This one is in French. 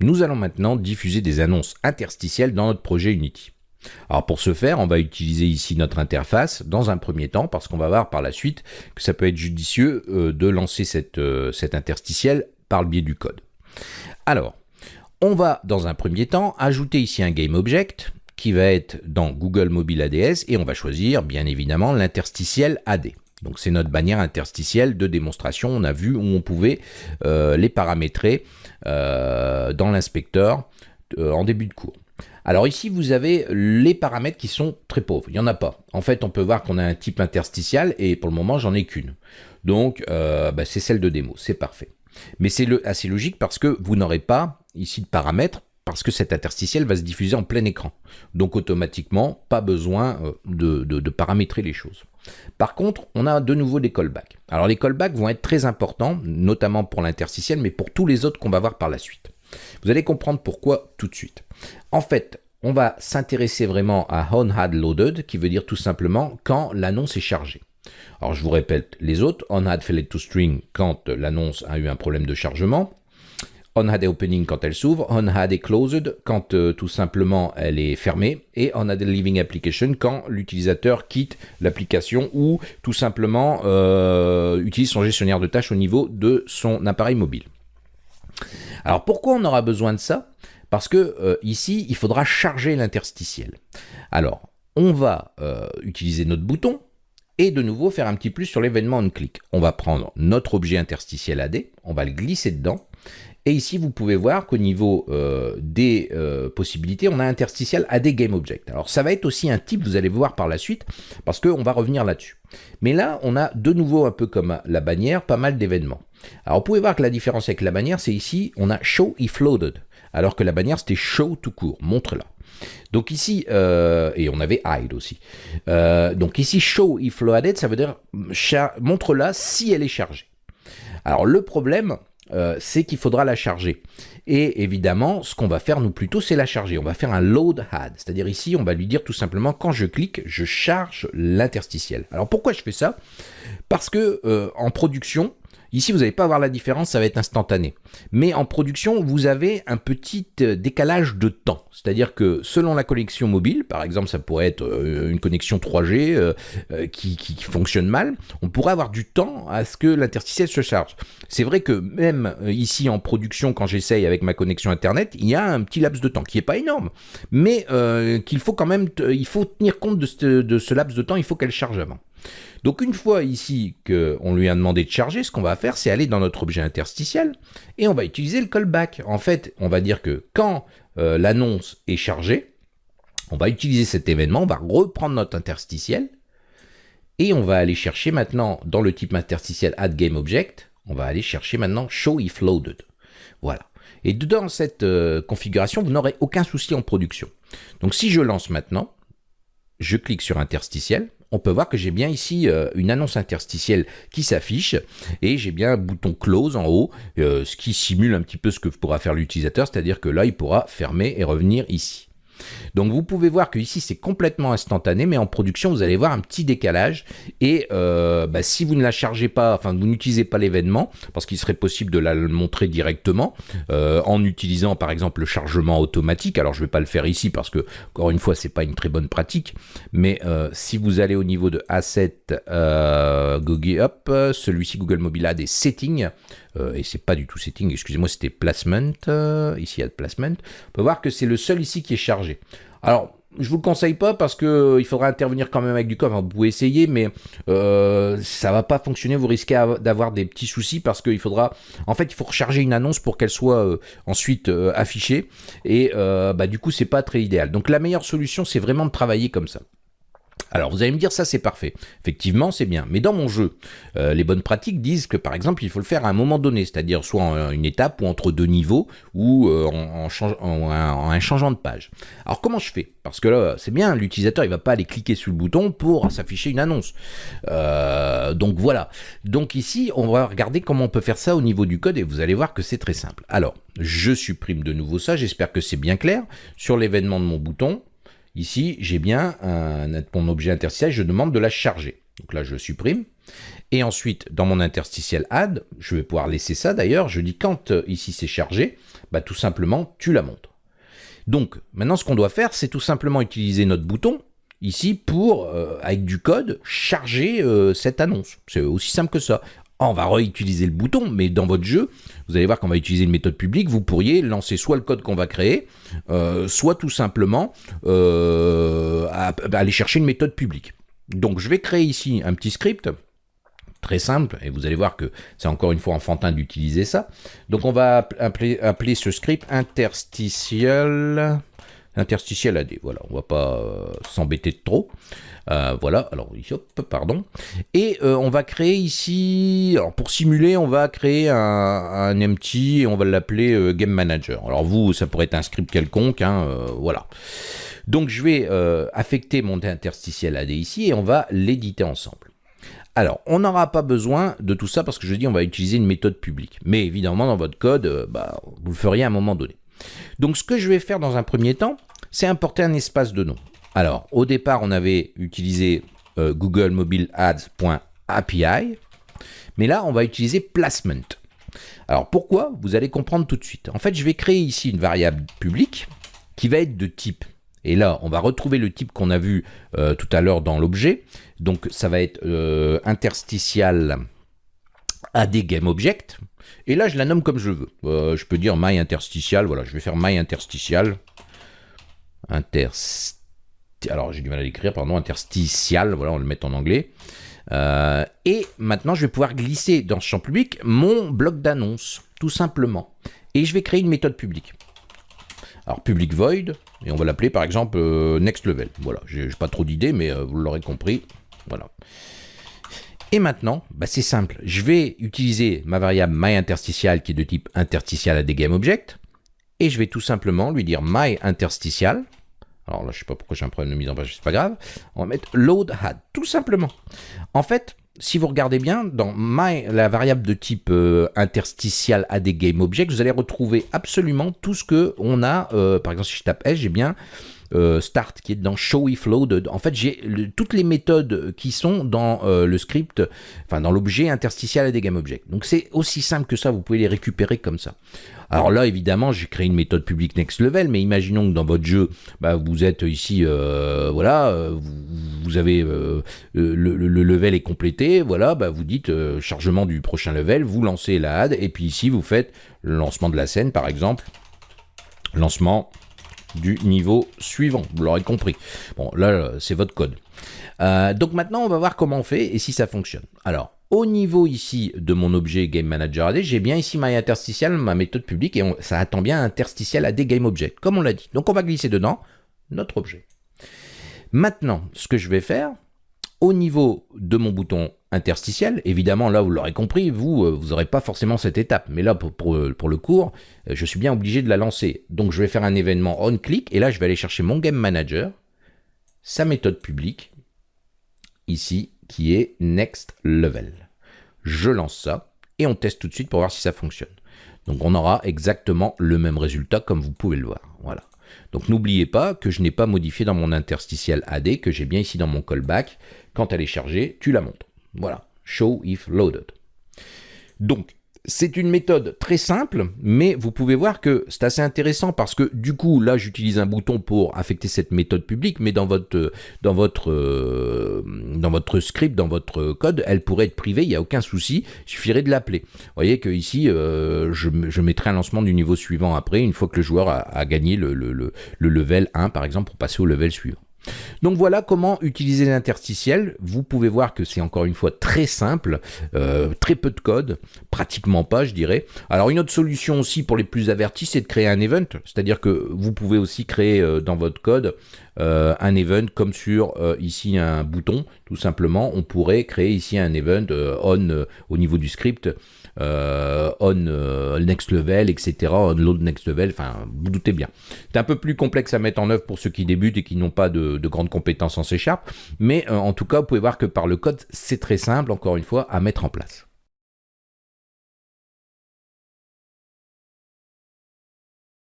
Nous allons maintenant diffuser des annonces interstitielles dans notre projet Unity. Alors pour ce faire, on va utiliser ici notre interface dans un premier temps parce qu'on va voir par la suite que ça peut être judicieux euh, de lancer cette, euh, cette interstitielle par le biais du code. Alors, on va dans un premier temps ajouter ici un GameObject qui va être dans Google Mobile ADS et on va choisir bien évidemment l'interstitiel AD. Donc c'est notre bannière interstitielle de démonstration. On a vu où on pouvait euh, les paramétrer dans l'inspecteur en début de cours. Alors ici, vous avez les paramètres qui sont très pauvres. Il n'y en a pas. En fait, on peut voir qu'on a un type interstitiel et pour le moment, j'en ai qu'une. Donc, euh, bah, c'est celle de démo. C'est parfait. Mais c'est assez logique parce que vous n'aurez pas ici de paramètres parce que cet interstitiel va se diffuser en plein écran. Donc automatiquement, pas besoin euh, de, paramétrer les choses. Par contre, on a de nouveau des callbacks. Alors les callbacks vont être très importants, notamment pour l'interstitiel, mais pour tous les autres qu'on va voir par la suite. Vous allez comprendre pourquoi tout de suite. En fait, on va s'intéresser vraiment à on had loaded, qui veut dire tout simplement quand l'annonce est chargée. Alors je vous répète les autres, on failed quand l'annonce a eu un problème de chargement, on had opening quand elle s'ouvre, on had closed quand euh, tout simplement elle est fermée, et on had leaving application quand l'utilisateur quitte l'application ou tout simplement euh, utilise son gestionnaire de tâches au niveau de son appareil mobile. Alors pourquoi on aura besoin de ça? Parce que euh, ici, il faudra charger l'interstitiel. Alors, on va utiliser notre bouton et de nouveau faire un petit plus sur l'événement on-click. On va prendre notre objet interstitiel AD, on va le glisser dedans et ici, vous pouvez voir qu'au niveau euh, des possibilités, on a interstitiel AD GameObject. Alors ça va être aussi un type, vous allez voir par la suite, parce qu'on va revenir là-dessus. Mais là, on a de nouveau, un peu comme la bannière, pas mal d'événements. Alors vous pouvez voir que la différence avec la bannière, c'est ici, on a show if loaded, alors que la bannière c'était show tout court, montre-la. Donc ici, euh, et on avait hide aussi. Euh, donc ici, show if loaded, ça veut dire montre-la si elle est chargée. Alors le problème, euh, c'est qu'il faudra la charger. Et évidemment, ce qu'on va faire, nous plutôt, c'est la charger. On va faire un load had, c'est-à-dire ici, on va lui dire tout simplement, quand je clique, je charge l'interstitiel. Alors pourquoi je fais ça? Parce que en production, Ici, vous n'allez pas voir la différence, ça va être instantané. Mais en production, vous avez un petit euh, décalage de temps. C'est-à-dire que selon la connexion mobile, par exemple, ça pourrait être euh, une connexion 3G euh, qui, fonctionne mal, on pourrait avoir du temps à ce que l'interstitiel se charge. C'est vrai que même ici en production, quand j'essaye avec ma connexion Internet, il y a un petit laps de temps qui n'est pas énorme, mais qu'il faut quand même, il faut tenir compte de ce, de ce laps de temps, il faut qu'elle charge avant. Donc une fois ici qu'on lui a demandé de charger, ce qu'on va faire, c'est aller dans notre objet interstitiel et on va utiliser le callback. En fait, on va dire que quand euh, l'annonce est chargée, on va utiliser cet événement, on va reprendre notre interstitiel et on va aller chercher maintenant dans le type interstitiel add game object, on va aller chercher maintenant show if loaded. Voilà. Et dans cette euh, configuration, vous n'aurez aucun souci en production. Donc si je lance maintenant, je clique sur interstitiel, on peut voir que j'ai bien ici euh, une annonce interstitielle qui s'affiche et j'ai bien un bouton close en haut, euh, ce qui simule un petit peu ce que pourra faire l'utilisateur, c'est-à-dire que là, il pourra fermer et revenir ici. Donc vous pouvez voir que ici c'est complètement instantané, mais en production vous allez voir un petit décalage. Et euh, bah, si vous ne la chargez pas, enfin vous n'utilisez pas l'événement, parce qu'il serait possible de la montrer directement euh, en utilisant par exemple le chargement automatique. Alors je ne vais pas le faire ici parce que encore une fois c'est pas une très bonne pratique, mais euh, si vous allez au niveau de Asset Google celui-ci Google Mobile a des settings. Et c'est pas du tout setting, excusez-moi, c'était placement, ici il y a placement, on peut voir que c'est le seul ici qui est chargé. Alors, je vous le conseille pas parce que euh, il faudra intervenir quand même avec du code. vous pouvez essayer, mais euh, ça va pas fonctionner. Vous risquez d'avoir des petits soucis parce qu'il faudra, en fait, il faut recharger une annonce pour qu'elle soit euh, ensuite euh, affichée. Et bah, du coup, c'est pas très idéal. Donc, la meilleure solution, c'est vraiment de travailler comme ça. Alors vous allez me dire ça c'est parfait. Effectivement c'est bien. Mais dans mon jeu, euh, les bonnes pratiques disent que par exemple il faut le faire à un moment donné, c'est-à-dire soit en une étape ou entre deux niveaux ou euh, en, un changeant de page. Alors comment je fais? Parce que là c'est bien, l'utilisateur il va pas aller cliquer sur le bouton pour s'afficher une annonce. Euh, donc voilà. Donc ici on va regarder comment on peut faire ça au niveau du code et vous allez voir que c'est très simple. Alors je supprime de nouveau ça, j'espère que c'est bien clair. Sur l'événement de mon bouton, Ici, j'ai bien mon objet interstitiel, je demande de la charger. Donc là, je supprime. Et ensuite, dans mon interstitiel add, je vais pouvoir laisser ça d'ailleurs, je dis quand euh, ici c'est chargé, bah, tout simplement tu la montres. Donc maintenant ce qu'on doit faire, c'est tout simplement utiliser notre bouton ici pour, euh, avec du code, charger euh, cette annonce. C'est aussi simple que ça. Ah, on va réutiliser le bouton, mais dans votre jeu, vous allez voir qu'on va utiliser une méthode publique, vous pourriez lancer soit le code qu'on va créer, soit tout simplement aller chercher une méthode publique. Donc je vais créer ici un petit script très simple, et vous allez voir que c'est encore une fois enfantin d'utiliser ça. Donc on va appeler, appeler ce script interstitiel, interstitiel AD, voilà, on va pas euh, s'embêter de trop. Euh, voilà, alors hop, pardon. Et euh, on va créer ici, alors pour simuler, on va créer un, un empty et on va l'appeler Game Manager. Alors vous, ça pourrait être un script quelconque, hein, voilà. Donc je vais affecter mon interstitiel AD ici et on va l'éditer ensemble. Alors, on n'aura pas besoin de tout ça parce que je dis on va utiliser une méthode publique. Mais évidemment, dans votre code, bah, vous le feriez à un moment donné. Donc, ce que je vais faire dans un premier temps, c'est importer un espace de nom. Alors, au départ, on avait utilisé euh, Google Mobile Ads.api, mais là, on va utiliser placement. Alors, pourquoi? Vous allez comprendre tout de suite. En fait, je vais créer ici une variable publique qui va être de type et là, on va retrouver le type qu'on a vu euh, tout à l'heure dans l'objet. Donc, ça va être euh, interstitial AD Game Object. Et là, je la nomme comme je veux. Euh, je peux dire my interstitial. Voilà, je vais faire my interstitial. Interst... Alors, j'ai du mal à l'écrire, pardon. Interstitial. Voilà, on le met en anglais. et maintenant, je vais pouvoir glisser dans ce champ public mon bloc d'annonce, tout simplement. Et je vais créer une méthode publique. Alors, public void, et on va l'appeler par exemple euh, next level. Voilà, j'ai pas trop d'idées, mais euh, vous l'aurez compris. Voilà. Et maintenant, bah, c'est simple. Je vais utiliser ma variable myInterstitial qui est de type interstitial à des object. Et je vais tout simplement lui dire myInterstitial. Alors là, je sais pas pourquoi j'ai un problème de mise en page, c'est pas grave. On va mettre load had, tout simplement. En fait, si vous regardez bien, dans la variable de type euh, interstitial à des game object, vous allez retrouver absolument tout ce que on a. Euh, par exemple, si je tape S, j'ai bien euh, start qui est dans show if load. En fait, j'ai toutes les méthodes qui sont dans le script, enfin dans l'objet interstitial à des game object. Donc c'est aussi simple que ça, vous pouvez les récupérer comme ça. Alors là, évidemment, j'ai créé une méthode publique next level, mais imaginons que dans votre jeu, bah, vous êtes ici, voilà, vous, avez le, level est complété, voilà, bah, vous dites chargement du prochain level, vous lancez la ad, et puis ici, vous faites le lancement de la scène, par exemple, lancement du niveau suivant, vous l'aurez compris. Bon, là, c'est votre code. donc maintenant, on va voir comment on fait et si ça fonctionne. Alors, au niveau ici de mon objet Game Manager j'ai bien ici my interstitial, ma méthode publique, et ça attend bien interstitial AD Game Object, comme on l'a dit. Donc on va glisser dedans notre objet. Maintenant, ce que je vais faire, au niveau de mon bouton interstitiel, évidemment, là, vous l'aurez compris, vous, euh, vous n'aurez pas forcément cette étape. Mais là, pour, pour, le cours, euh, je suis bien obligé de la lancer. Donc, je vais faire un événement on-click, et là, je vais aller chercher mon Game Manager, sa méthode publique, ici, qui est Next Level. Je lance ça et on teste tout de suite pour voir si ça fonctionne. Donc on aura exactement le même résultat comme vous pouvez le voir. Voilà. Donc n'oubliez pas que je n'ai pas modifié dans mon interstitiel AD, que j'ai bien ici dans mon callback. Quand elle est chargée, tu la montres. Voilà. Show if loaded. Donc c'est une méthode très simple, mais vous pouvez voir que c'est assez intéressant parce que du coup, là, j'utilise un bouton pour affecter cette méthode publique, mais dans votre, euh, script, dans votre code, elle pourrait être privée, il n'y a aucun souci, il suffirait de l'appeler. Vous voyez que ici, euh, je, mettrai un lancement du niveau suivant après, une fois que le joueur a, gagné le level 1, par exemple, pour passer au level suivant. Donc voilà comment utiliser l'interstitiel. Vous pouvez voir que c'est encore une fois très simple, euh, très peu de code, pratiquement pas je dirais. Alors une autre solution aussi pour les plus avertis, c'est de créer un event. C'est-à-dire que vous pouvez aussi créer euh, dans votre code euh, un event comme sur ici un bouton, tout simplement. On pourrait créer ici un event on au niveau du script. On next level, etc., on load next level, enfin, vous doutez bien. C'est un peu plus complexe à mettre en œuvre pour ceux qui débutent et qui n'ont pas de, de, grandes compétences en C mais en tout cas, vous pouvez voir que par le code, c'est très simple, encore une fois, à mettre en place.